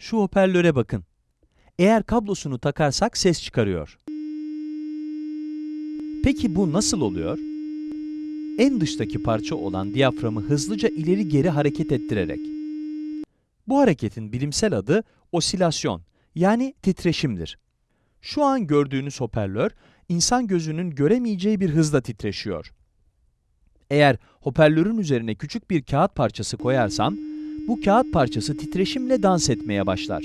Şu hoparlöre bakın. Eğer kablosunu takarsak ses çıkarıyor. Peki bu nasıl oluyor? En dıştaki parça olan diyaframı hızlıca ileri geri hareket ettirerek. Bu hareketin bilimsel adı osilasyon yani titreşimdir. Şu an gördüğünüz hoparlör, insan gözünün göremeyeceği bir hızla titreşiyor. Eğer hoparlörün üzerine küçük bir kağıt parçası koyarsam, bu kağıt parçası titreşimle dans etmeye başlar.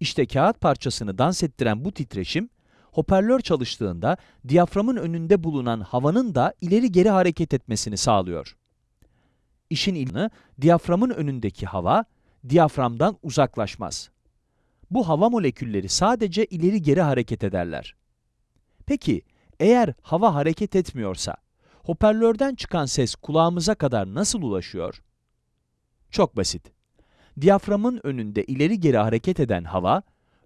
İşte kağıt parçasını dans ettiren bu titreşim, hoparlör çalıştığında diyaframın önünde bulunan havanın da ileri geri hareket etmesini sağlıyor. İşin ilmi, diyaframın önündeki hava, diyaframdan uzaklaşmaz. Bu hava molekülleri sadece ileri geri hareket ederler. Peki, eğer hava hareket etmiyorsa, hoparlörden çıkan ses kulağımıza kadar nasıl ulaşıyor? Çok basit. Diyaframın önünde ileri geri hareket eden hava,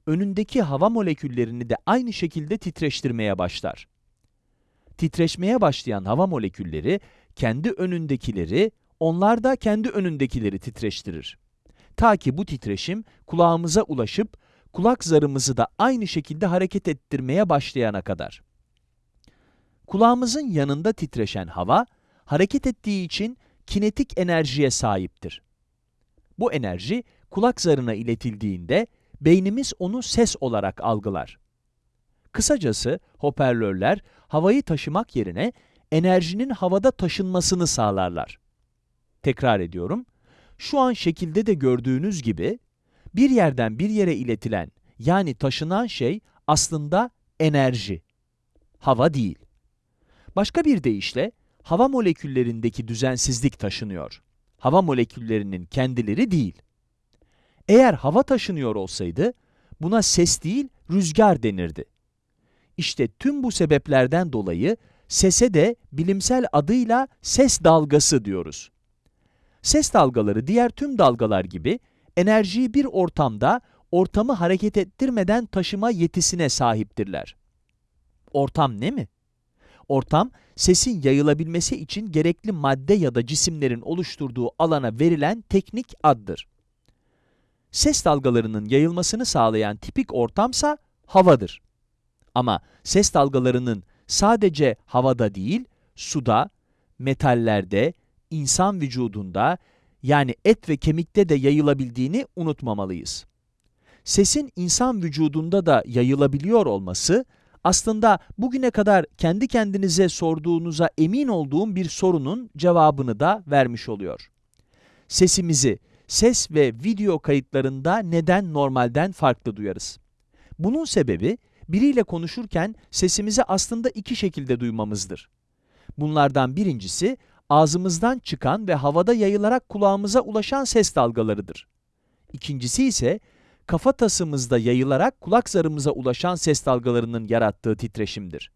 önündeki hava moleküllerini de aynı şekilde titreştirmeye başlar. Titreşmeye başlayan hava molekülleri, kendi önündekileri, onlar da kendi önündekileri titreştirir. Ta ki bu titreşim kulağımıza ulaşıp, kulak zarımızı da aynı şekilde hareket ettirmeye başlayana kadar. Kulağımızın yanında titreşen hava, hareket ettiği için kinetik enerjiye sahiptir. Bu enerji, kulak zarına iletildiğinde, beynimiz onu ses olarak algılar. Kısacası, hoparlörler, havayı taşımak yerine, enerjinin havada taşınmasını sağlarlar. Tekrar ediyorum, şu an şekilde de gördüğünüz gibi, bir yerden bir yere iletilen, yani taşınan şey aslında enerji, hava değil. Başka bir deyişle, hava moleküllerindeki düzensizlik taşınıyor. Hava moleküllerinin kendileri değil. Eğer hava taşınıyor olsaydı, buna ses değil, rüzgar denirdi. İşte tüm bu sebeplerden dolayı sese de bilimsel adıyla ses dalgası diyoruz. Ses dalgaları diğer tüm dalgalar gibi enerjiyi bir ortamda ortamı hareket ettirmeden taşıma yetisine sahiptirler. Ortam ne mi? Ortam, sesin yayılabilmesi için gerekli madde ya da cisimlerin oluşturduğu alana verilen teknik addır. Ses dalgalarının yayılmasını sağlayan tipik ortamsa havadır. Ama ses dalgalarının sadece havada değil, suda, metallerde, insan vücudunda yani et ve kemikte de yayılabildiğini unutmamalıyız. Sesin insan vücudunda da yayılabiliyor olması, aslında bugüne kadar kendi kendinize sorduğunuza emin olduğum bir sorunun cevabını da vermiş oluyor. Sesimizi ses ve video kayıtlarında neden normalden farklı duyarız? Bunun sebebi, biriyle konuşurken sesimizi aslında iki şekilde duymamızdır. Bunlardan birincisi, ağzımızdan çıkan ve havada yayılarak kulağımıza ulaşan ses dalgalarıdır. İkincisi ise, kafatasımızda yayılarak kulak zarımıza ulaşan ses dalgalarının yarattığı titreşimdir.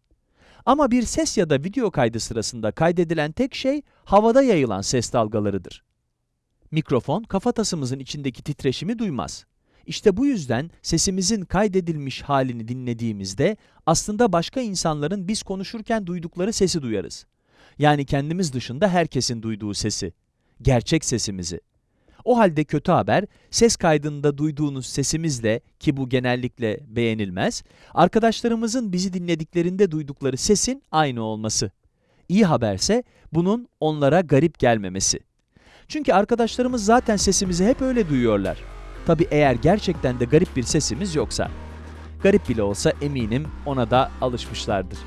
Ama bir ses ya da video kaydı sırasında kaydedilen tek şey havada yayılan ses dalgalarıdır. Mikrofon kafatasımızın içindeki titreşimi duymaz. İşte bu yüzden sesimizin kaydedilmiş halini dinlediğimizde aslında başka insanların biz konuşurken duydukları sesi duyarız. Yani kendimiz dışında herkesin duyduğu sesi, gerçek sesimizi. O halde kötü haber, ses kaydında duyduğunuz sesimizle ki bu genellikle beğenilmez, arkadaşlarımızın bizi dinlediklerinde duydukları sesin aynı olması. İyi haberse bunun onlara garip gelmemesi. Çünkü arkadaşlarımız zaten sesimizi hep öyle duyuyorlar. Tabi eğer gerçekten de garip bir sesimiz yoksa. Garip bile olsa eminim ona da alışmışlardır.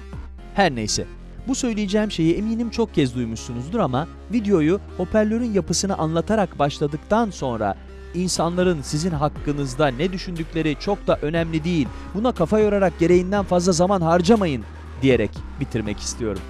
Her neyse, bu söyleyeceğim şeyi eminim çok kez duymuşsunuzdur ama videoyu hoparlörün yapısını anlatarak başladıktan sonra insanların sizin hakkınızda ne düşündükleri çok da önemli değil, buna kafa yorarak gereğinden fazla zaman harcamayın diyerek bitirmek istiyorum.